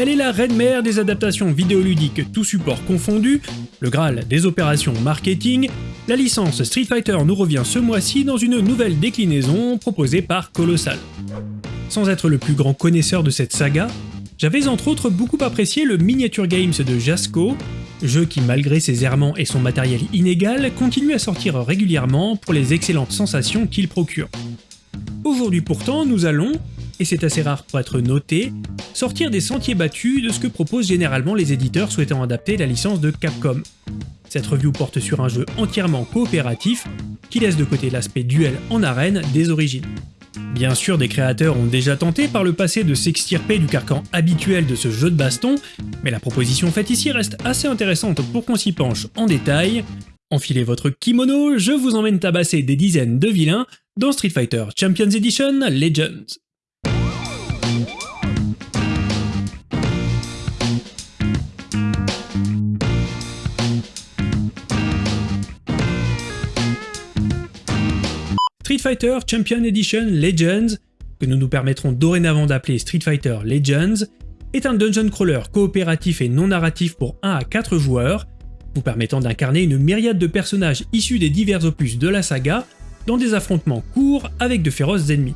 Elle est la reine mère des adaptations vidéoludiques tout support confondu, le Graal des opérations marketing. La licence Street Fighter nous revient ce mois-ci dans une nouvelle déclinaison proposée par Colossal. Sans être le plus grand connaisseur de cette saga, j'avais entre autres beaucoup apprécié le Miniature Games de Jasco, jeu qui malgré ses errements et son matériel inégal continue à sortir régulièrement pour les excellentes sensations qu'il procure. Aujourd'hui pourtant, nous allons, et c'est assez rare pour être noté, sortir des sentiers battus de ce que proposent généralement les éditeurs souhaitant adapter la licence de Capcom. Cette review porte sur un jeu entièrement coopératif qui laisse de côté l'aspect duel en arène des origines. Bien sûr, des créateurs ont déjà tenté par le passé de s'extirper du carcan habituel de ce jeu de baston, mais la proposition faite ici reste assez intéressante pour qu'on s'y penche en détail. Enfilez votre kimono, je vous emmène tabasser des dizaines de vilains dans Street Fighter Champions Edition Legends. Street Fighter Champion Edition Legends, que nous nous permettrons dorénavant d'appeler Street Fighter Legends, est un dungeon crawler coopératif et non narratif pour 1 à 4 joueurs, vous permettant d'incarner une myriade de personnages issus des divers opus de la saga dans des affrontements courts avec de féroces ennemis.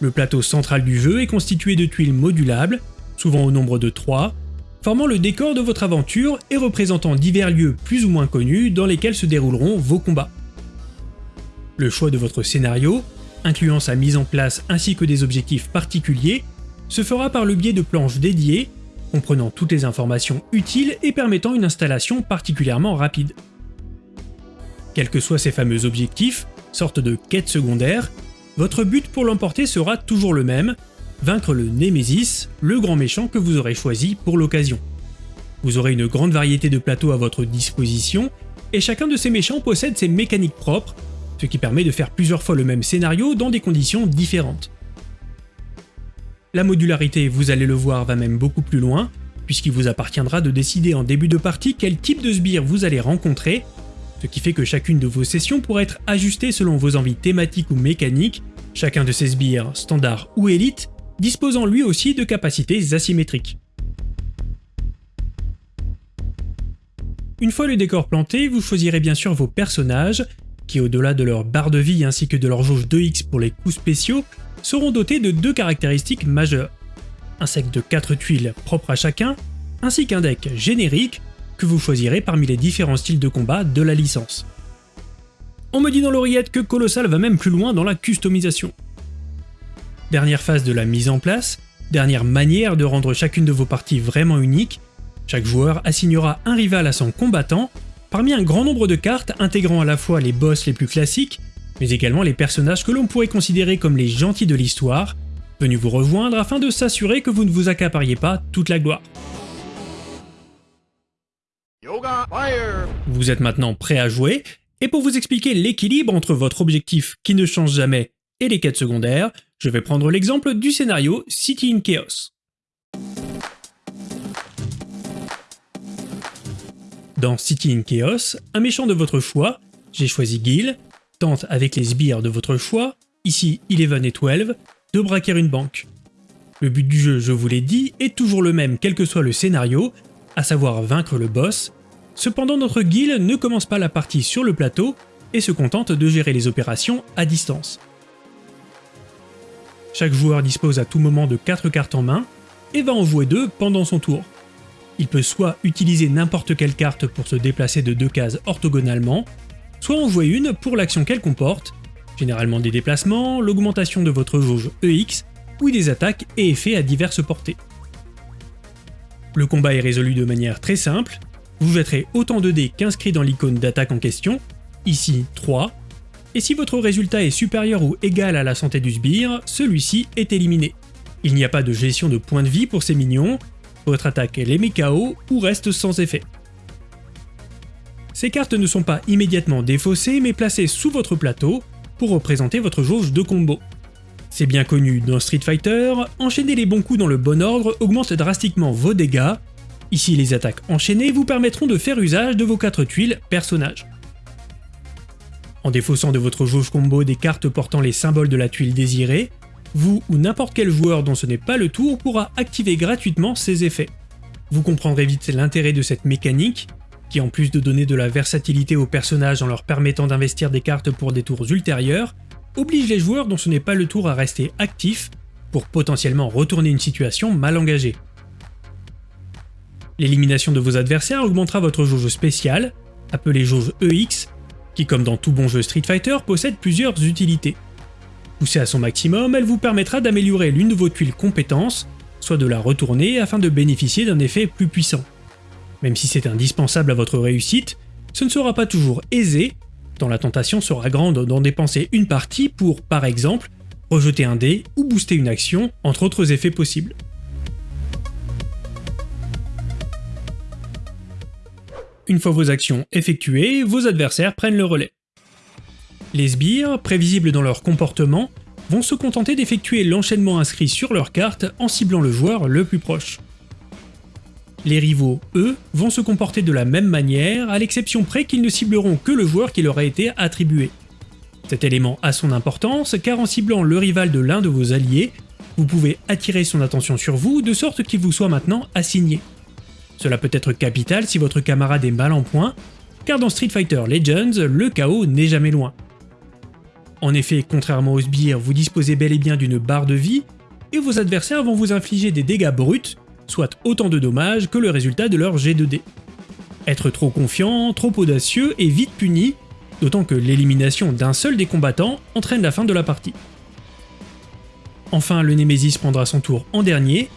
Le plateau central du jeu est constitué de tuiles modulables, souvent au nombre de 3, formant le décor de votre aventure et représentant divers lieux plus ou moins connus dans lesquels se dérouleront vos combats. Le choix de votre scénario, incluant sa mise en place ainsi que des objectifs particuliers, se fera par le biais de planches dédiées, comprenant toutes les informations utiles et permettant une installation particulièrement rapide. Quels que soient ces fameux objectifs, sorte de quête secondaire, votre but pour l'emporter sera toujours le même, vaincre le Némésis, le grand méchant que vous aurez choisi pour l'occasion. Vous aurez une grande variété de plateaux à votre disposition, et chacun de ces méchants possède ses mécaniques propres ce qui permet de faire plusieurs fois le même scénario dans des conditions différentes. La modularité, vous allez le voir, va même beaucoup plus loin, puisqu'il vous appartiendra de décider en début de partie quel type de sbire vous allez rencontrer, ce qui fait que chacune de vos sessions pourra être ajustée selon vos envies thématiques ou mécaniques, chacun de ces sbires, standard ou élite, disposant lui aussi de capacités asymétriques. Une fois le décor planté, vous choisirez bien sûr vos personnages, qui au-delà de leur barre de vie ainsi que de leur jauge 2x pour les coups spéciaux, seront dotés de deux caractéristiques majeures. Un set de 4 tuiles propres à chacun, ainsi qu'un deck générique que vous choisirez parmi les différents styles de combat de la licence. On me dit dans l'oreillette que Colossal va même plus loin dans la customisation. Dernière phase de la mise en place, dernière manière de rendre chacune de vos parties vraiment unique, chaque joueur assignera un rival à son combattant Parmi un grand nombre de cartes intégrant à la fois les boss les plus classiques, mais également les personnages que l'on pourrait considérer comme les gentils de l'histoire, venus vous rejoindre afin de s'assurer que vous ne vous accapariez pas toute la gloire. Vous êtes maintenant prêt à jouer, et pour vous expliquer l'équilibre entre votre objectif qui ne change jamais et les quêtes secondaires, je vais prendre l'exemple du scénario City in Chaos. Dans City in Chaos, un méchant de votre choix, j'ai choisi Gil, tente avec les sbires de votre choix, ici Eleven et 12, de braquer une banque. Le but du jeu, je vous l'ai dit, est toujours le même quel que soit le scénario, à savoir vaincre le boss. Cependant notre Gil ne commence pas la partie sur le plateau et se contente de gérer les opérations à distance. Chaque joueur dispose à tout moment de 4 cartes en main et va en jouer 2 pendant son tour. Il peut soit utiliser n'importe quelle carte pour se déplacer de deux cases orthogonalement, soit en jouer une pour l'action qu'elle comporte, généralement des déplacements, l'augmentation de votre jauge EX, ou des attaques et effets à diverses portées. Le combat est résolu de manière très simple, vous jetterez autant de dés qu'inscrit dans l'icône d'attaque en question, ici 3, et si votre résultat est supérieur ou égal à la santé du sbire, celui-ci est éliminé. Il n'y a pas de gestion de points de vie pour ces minions, votre attaque les met ou reste sans effet. Ces cartes ne sont pas immédiatement défaussées mais placées sous votre plateau pour représenter votre jauge de combo. C'est bien connu dans Street Fighter, enchaîner les bons coups dans le bon ordre augmente drastiquement vos dégâts. Ici les attaques enchaînées vous permettront de faire usage de vos 4 tuiles personnages. En défaussant de votre jauge combo des cartes portant les symboles de la tuile désirée, vous ou n'importe quel joueur dont ce n'est pas le tour pourra activer gratuitement ces effets. Vous comprendrez vite l'intérêt de cette mécanique, qui en plus de donner de la versatilité aux personnages en leur permettant d'investir des cartes pour des tours ultérieurs, oblige les joueurs dont ce n'est pas le tour à rester actifs pour potentiellement retourner une situation mal engagée. L'élimination de vos adversaires augmentera votre jauge spéciale, appelée jauge EX, qui comme dans tout bon jeu Street Fighter possède plusieurs utilités. Poussée à son maximum, elle vous permettra d'améliorer l'une de vos tuiles compétences, soit de la retourner afin de bénéficier d'un effet plus puissant. Même si c'est indispensable à votre réussite, ce ne sera pas toujours aisé, tant la tentation sera grande d'en dépenser une partie pour, par exemple, rejeter un dé ou booster une action, entre autres effets possibles. Une fois vos actions effectuées, vos adversaires prennent le relais. Les sbires, prévisibles dans leur comportement, vont se contenter d'effectuer l'enchaînement inscrit sur leur carte en ciblant le joueur le plus proche. Les rivaux, eux, vont se comporter de la même manière, à l'exception près qu'ils ne cibleront que le joueur qui leur a été attribué. Cet élément a son importance car en ciblant le rival de l'un de vos alliés, vous pouvez attirer son attention sur vous de sorte qu'il vous soit maintenant assigné. Cela peut être capital si votre camarade est mal en point, car dans Street Fighter Legends, le chaos n'est jamais loin. En effet, contrairement aux sbires, vous disposez bel et bien d'une barre de vie, et vos adversaires vont vous infliger des dégâts bruts, soit autant de dommages que le résultat de leur G2D. Être trop confiant, trop audacieux est vite puni, d'autant que l'élimination d'un seul des combattants entraîne la fin de la partie. Enfin, le Nemesis prendra son tour en dernier,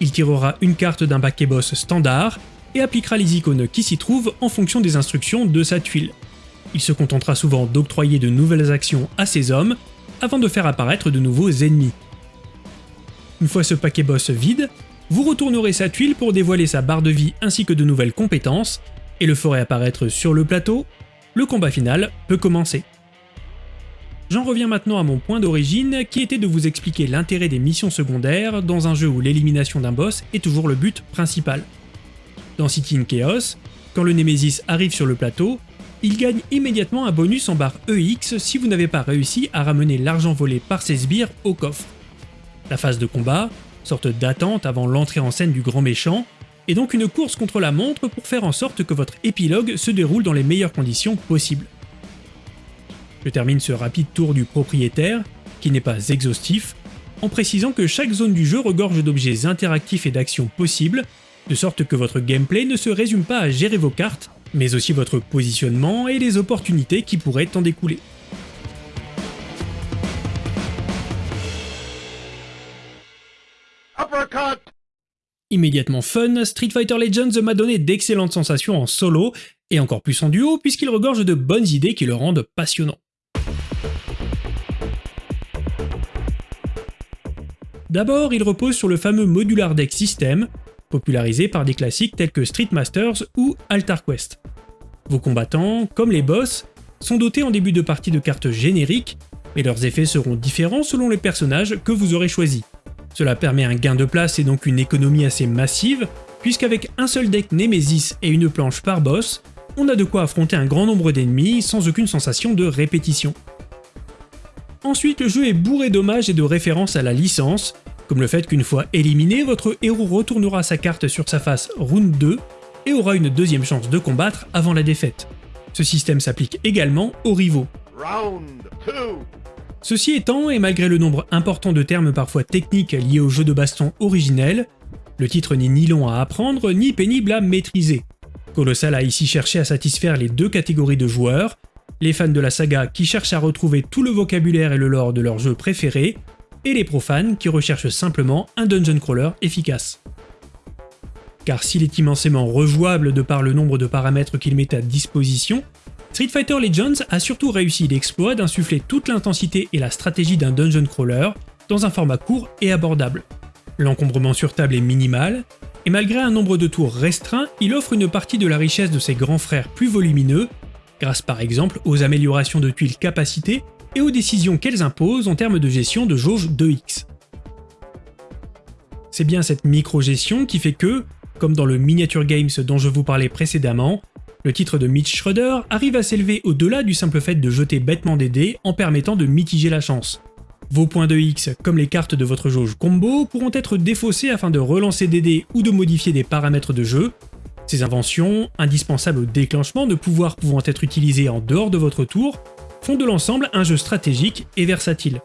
il tirera une carte d'un paquet boss standard et appliquera les icônes qui s'y trouvent en fonction des instructions de sa tuile. Il se contentera souvent d'octroyer de nouvelles actions à ses hommes avant de faire apparaître de nouveaux ennemis. Une fois ce paquet boss vide, vous retournerez sa tuile pour dévoiler sa barre de vie ainsi que de nouvelles compétences et le ferez apparaître sur le plateau. Le combat final peut commencer. J'en reviens maintenant à mon point d'origine, qui était de vous expliquer l'intérêt des missions secondaires dans un jeu où l'élimination d'un boss est toujours le but principal. Dans City in Chaos, quand le Nemesis arrive sur le plateau, il gagne immédiatement un bonus en barre EX si vous n'avez pas réussi à ramener l'argent volé par ses sbires au coffre. La phase de combat, sorte d'attente avant l'entrée en scène du grand méchant, est donc une course contre la montre pour faire en sorte que votre épilogue se déroule dans les meilleures conditions possibles. Je termine ce rapide tour du propriétaire, qui n'est pas exhaustif, en précisant que chaque zone du jeu regorge d'objets interactifs et d'actions possibles, de sorte que votre gameplay ne se résume pas à gérer vos cartes, mais aussi votre positionnement et les opportunités qui pourraient en découler. Immédiatement fun, Street Fighter Legends m'a donné d'excellentes sensations en solo, et encore plus en duo puisqu'il regorge de bonnes idées qui le rendent passionnant. D'abord, il repose sur le fameux Modular Deck System, popularisé par des classiques tels que Street Masters ou Altar Quest. Vos combattants, comme les boss, sont dotés en début de partie de cartes génériques, mais leurs effets seront différents selon les personnages que vous aurez choisis. Cela permet un gain de place et donc une économie assez massive, puisqu'avec un seul deck Nemesis et une planche par boss, on a de quoi affronter un grand nombre d'ennemis sans aucune sensation de répétition. Ensuite, le jeu est bourré d'hommages et de références à la licence, comme le fait qu'une fois éliminé, votre héros retournera sa carte sur sa face Round 2 et aura une deuxième chance de combattre avant la défaite. Ce système s'applique également aux rivaux. Ceci étant, et malgré le nombre important de termes parfois techniques liés au jeu de baston originel, le titre n'est ni long à apprendre ni pénible à maîtriser. Colossal a ici cherché à satisfaire les deux catégories de joueurs, les fans de la saga qui cherchent à retrouver tout le vocabulaire et le lore de leur jeu préféré, et les profanes qui recherchent simplement un dungeon crawler efficace. Car s'il est immensément rejouable de par le nombre de paramètres qu'il met à disposition, Street Fighter Legends a surtout réussi l'exploit d'insuffler toute l'intensité et la stratégie d'un dungeon crawler dans un format court et abordable. L'encombrement sur table est minimal, et malgré un nombre de tours restreint, il offre une partie de la richesse de ses grands frères plus volumineux grâce par exemple aux améliorations de tuiles capacité et aux décisions qu'elles imposent en termes de gestion de jauge 2x. C'est bien cette micro-gestion qui fait que, comme dans le Miniature Games dont je vous parlais précédemment, le titre de Mitch Schroeder arrive à s'élever au-delà du simple fait de jeter bêtement des dés en permettant de mitiger la chance. Vos points de X, comme les cartes de votre jauge combo, pourront être défaussés afin de relancer des dés ou de modifier des paramètres de jeu. Ces inventions, indispensables au déclenchement de pouvoirs pouvant être utilisés en dehors de votre tour, font de l'ensemble un jeu stratégique et versatile.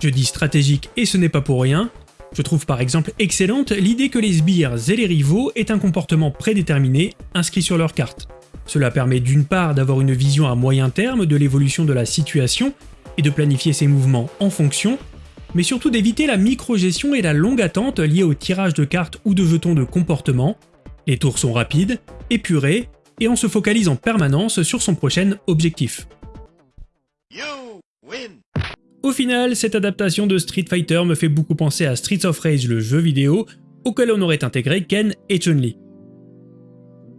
Je dis stratégique et ce n'est pas pour rien, je trouve par exemple excellente l'idée que les sbires et les rivaux aient un comportement prédéterminé inscrit sur leur carte. Cela permet d'une part d'avoir une vision à moyen terme de l'évolution de la situation et de planifier ses mouvements en fonction, mais surtout d'éviter la micro-gestion et la longue attente liée au tirage de cartes ou de jetons de comportement. Les tours sont rapides, épurés, et on se focalise en permanence sur son prochain objectif. Au final, cette adaptation de Street Fighter me fait beaucoup penser à Streets of Rage le jeu vidéo, auquel on aurait intégré Ken et Chun-Li.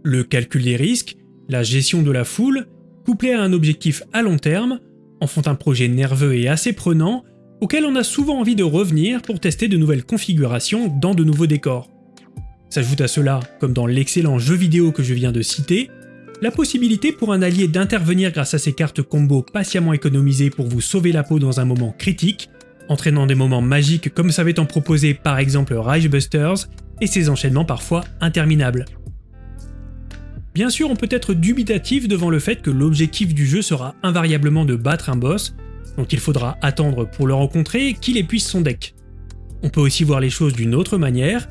Le calcul des risques, la gestion de la foule, couplé à un objectif à long terme, en font un projet nerveux et assez prenant, auquel on a souvent envie de revenir pour tester de nouvelles configurations dans de nouveaux décors. S'ajoute à cela, comme dans l'excellent jeu vidéo que je viens de citer, la possibilité pour un allié d'intervenir grâce à ses cartes combo patiemment économisées pour vous sauver la peau dans un moment critique, entraînant des moments magiques comme savait en proposer par exemple Rage Busters, et ses enchaînements parfois interminables. Bien sûr, on peut être dubitatif devant le fait que l'objectif du jeu sera invariablement de battre un boss, dont il faudra attendre pour le rencontrer qu'il épuise son deck. On peut aussi voir les choses d'une autre manière,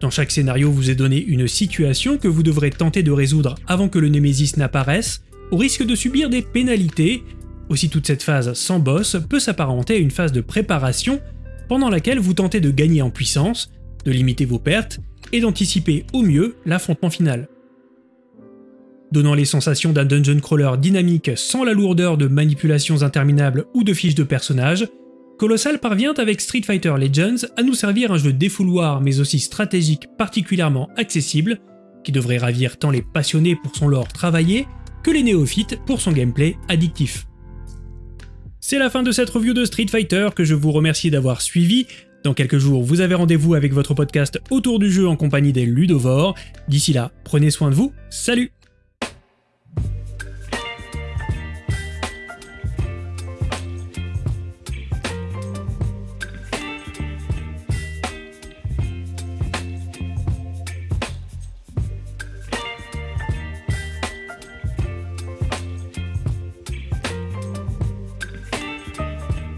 dans chaque scénario vous est donné une situation que vous devrez tenter de résoudre avant que le Némésis n'apparaisse, au risque de subir des pénalités. Aussi toute cette phase sans boss peut s'apparenter à une phase de préparation pendant laquelle vous tentez de gagner en puissance, de limiter vos pertes et d'anticiper au mieux l'affrontement final. Donnant les sensations d'un dungeon crawler dynamique sans la lourdeur de manipulations interminables ou de fiches de personnages, Colossal parvient avec Street Fighter Legends à nous servir un jeu défouloir mais aussi stratégique particulièrement accessible, qui devrait ravir tant les passionnés pour son lore travaillé que les néophytes pour son gameplay addictif. C'est la fin de cette review de Street Fighter que je vous remercie d'avoir suivi. Dans quelques jours, vous avez rendez-vous avec votre podcast autour du jeu en compagnie des Ludovores. D'ici là, prenez soin de vous, salut